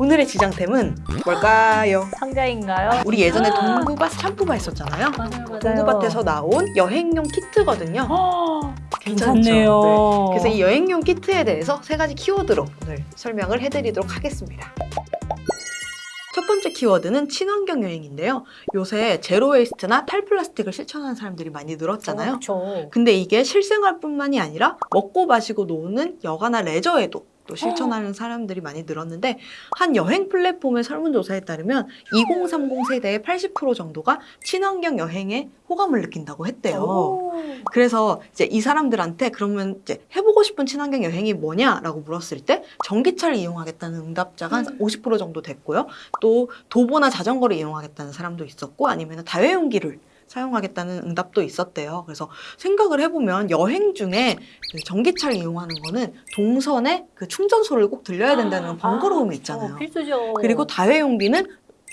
오늘의 지장템은 뭘까요? 상자인가요? 우리 예전에 동구밭 샴푸바 했었잖아요. 맞아요, 맞아요. 동구밭에서 나온 여행용 키트거든요. 어, 괜찮죠? 괜찮네요. 네. 그래서 이 여행용 키트에 대해서 세 가지 키워드로 오늘 설명을 해드리도록 하겠습니다. 첫 번째 키워드는 친환경 여행인데요. 요새 제로 웨이스트나 탈플라스틱을 실천하는 사람들이 많이 늘었잖아요. 그렇죠. 근데 이게 실생활뿐만이 아니라 먹고 마시고 노는 여가나 레저에도 또 실천하는 사람들이 많이 늘었는데 한 여행 플랫폼의 설문조사에 따르면 2030 세대의 80% 정도가 친환경 여행에 호감을 느낀다고 했대요. 오. 그래서 이제 이 사람들한테 그러면 이제 해보고 싶은 친환경 여행이 뭐냐라고 물었을 때 전기차를 이용하겠다는 응답자가 한 음. 50% 정도 됐고요. 또 도보나 자전거를 이용하겠다는 사람도 있었고 아니면 다회용기를 사용하겠다는 응답도 있었대요. 그래서 생각을 해보면 여행 중에 그 전기차를 이용하는 거는 동선에 그 충전소를 꼭 들려야 된다는 번거로움이 있잖아요. 어, 필수죠. 그리고 다회용기는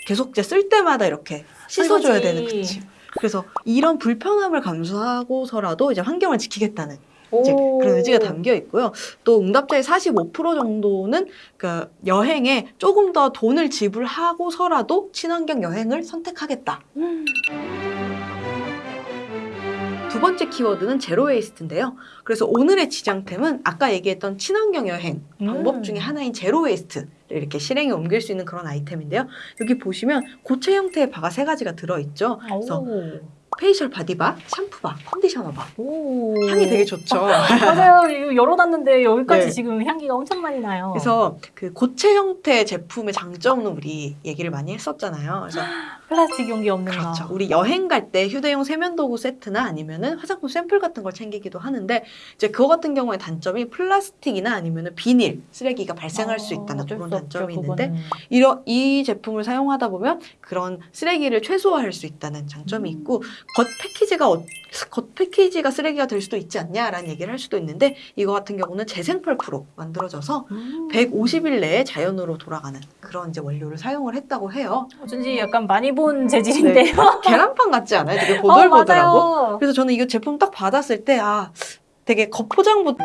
계속 이제 쓸 때마다 이렇게 씻어줘야. 되는 그치. 그래서 이런 불편함을 감수하고서라도 이제 환경을 지키겠다는 이제 오. 그런 의지가 담겨 있고요. 또 응답자의 45% 정도는 그 여행에 조금 더 돈을 지불하고서라도 친환경 여행을 선택하겠다. 음. 두 번째 키워드는 제로 웨이스트인데요. 그래서 오늘의 지장템은 아까 얘기했던 친환경 여행 방법 음. 중에 하나인 제로 웨이스트를 이렇게 실행에 옮길 수 있는 그런 아이템인데요. 여기 보시면 고체 형태의 바가 세 가지가 들어있죠. 그래서 오. 페이셜 바디바, 샴푸바, 컨디셔너바. 오. 향이 되게 좋죠. 맞아요. 이거 열어놨는데 여기까지 네. 지금 향기가 엄청 많이 나요. 그래서 그 고체 형태 제품의 장점은 우리 얘기를 많이 했었잖아요. 그래서 플라스틱 용기 없는 그렇죠. 거. 우리 여행 갈 때 휴대용 세면도구 세트나 아니면은 화장품 샘플 같은 걸 챙기기도 하는데 이제 그거 같은 경우에 단점이 플라스틱이나 아니면은 비닐 쓰레기가 발생할 수 있다는 어, 어쩔 그런 수 단점이 있는데 그거는. 이러, 이 제품을 사용하다 보면 그런 쓰레기를 최소화할 수 있다는 장점이 음. 있고 겉 패키지가 어- 겉 패키지가 쓰레기가 될 수도 있지 않냐라는 얘기를 할 수도 있는데 이거 같은 경우는 재생 펄프로 만들어져서 음. 150일 내에 자연으로 돌아가는 그런 이제 원료를 사용을 했다고 해요. 어쩐지 약간 많이 본 재질인데요. 계란빵 같지 않아요? 되게 어, 보들보들하고. 맞아요. 그래서 저는 이거 제품 딱 받았을 때 아 되게 겉포장부터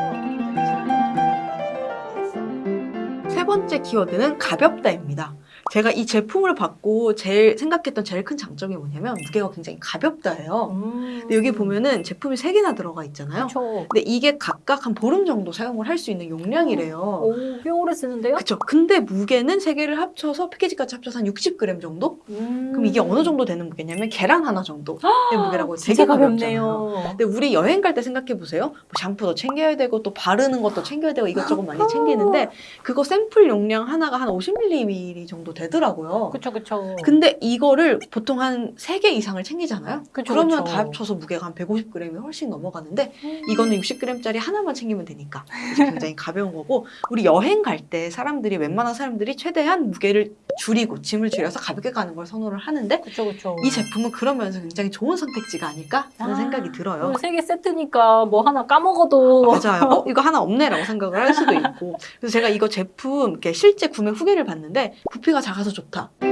세 번째 키워드는 가볍다입니다. 제가 이 제품을 받고 제일 생각했던 제일 큰 장점이 뭐냐면 무게가 굉장히 가볍다예요. 음. 근데 여기 보면은 제품이 세 개나 들어가 있잖아요. 그렇죠. 근데 이게 각각 한 보름 정도 사용을 할 수 있는 용량이래요. 오, 꽤 오래 쓰는데요? 그쵸. 근데 무게는 세 개를 합쳐서 패키지까지 합쳐서 한 60g 정도? 음. 그럼 이게 어느 정도 되는 무게냐면 계란 하나 정도의 무게라고 되게. 가볍네요. 근데 우리 여행 갈 때 생각해 보세요. 뭐 샴푸도 챙겨야 되고 또 바르는 것도 챙겨야 되고 이것저것 많이 챙기는데 그거 샘플 용량 하나가 한 50ml 정도 되더라고요. 그쵸, 그쵸. 근데 이거를 보통 한 3개 이상을 챙기잖아요. 그쵸, 그러면 그쵸. 다 합쳐서 무게가 한 150g이 훨씬 넘어가는데 음. 이거는 60g짜리 하나만 챙기면 되니까 굉장히 가벼운 거고 우리 여행 갈 때 사람들이 웬만한 사람들이 최대한 무게를 줄이고 짐을 줄여서 가볍게 가는 걸 선호를 하는데 그쵸, 그쵸. 이 제품은 그런 면에서 굉장히 좋은 선택지가 아닐까 하는 아, 생각이 들어요. 세 개 세트니까 뭐 하나 까먹어도 맞아요. 어, 이거 하나 없네라고 생각을 할 수도 있고. 그래서 제가 이거 제품 이렇게 실제 구매 후기를 봤는데 부피가 작아서 좋다.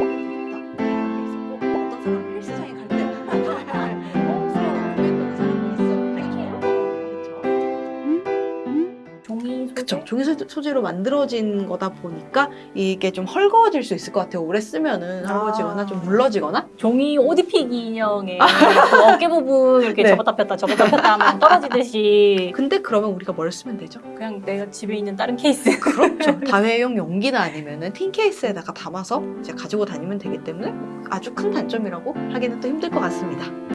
종이 소재? 그쵸. 종이 소- 소재로 만들어진 거다 보니까 이게 좀 헐거워질 수 있을 것 같아요. 오래 쓰면은 헐거워지거나 아. 좀 물러지거나. 종이 오디피기 인형에 그 어깨 부분 이렇게 네. 접었다 폈다 접었다 폈다 하면 떨어지듯이 근데 그러면 우리가 뭘 쓰면 되죠? 그냥 내가 집에 있는 다른 케이스 그렇죠. 다회용 용기나 아니면은 틴 케이스에다가 담아서 이제 가지고 다니면 되기 때문에 아주 큰 단점이라고 하기는 또 힘들 것 같습니다.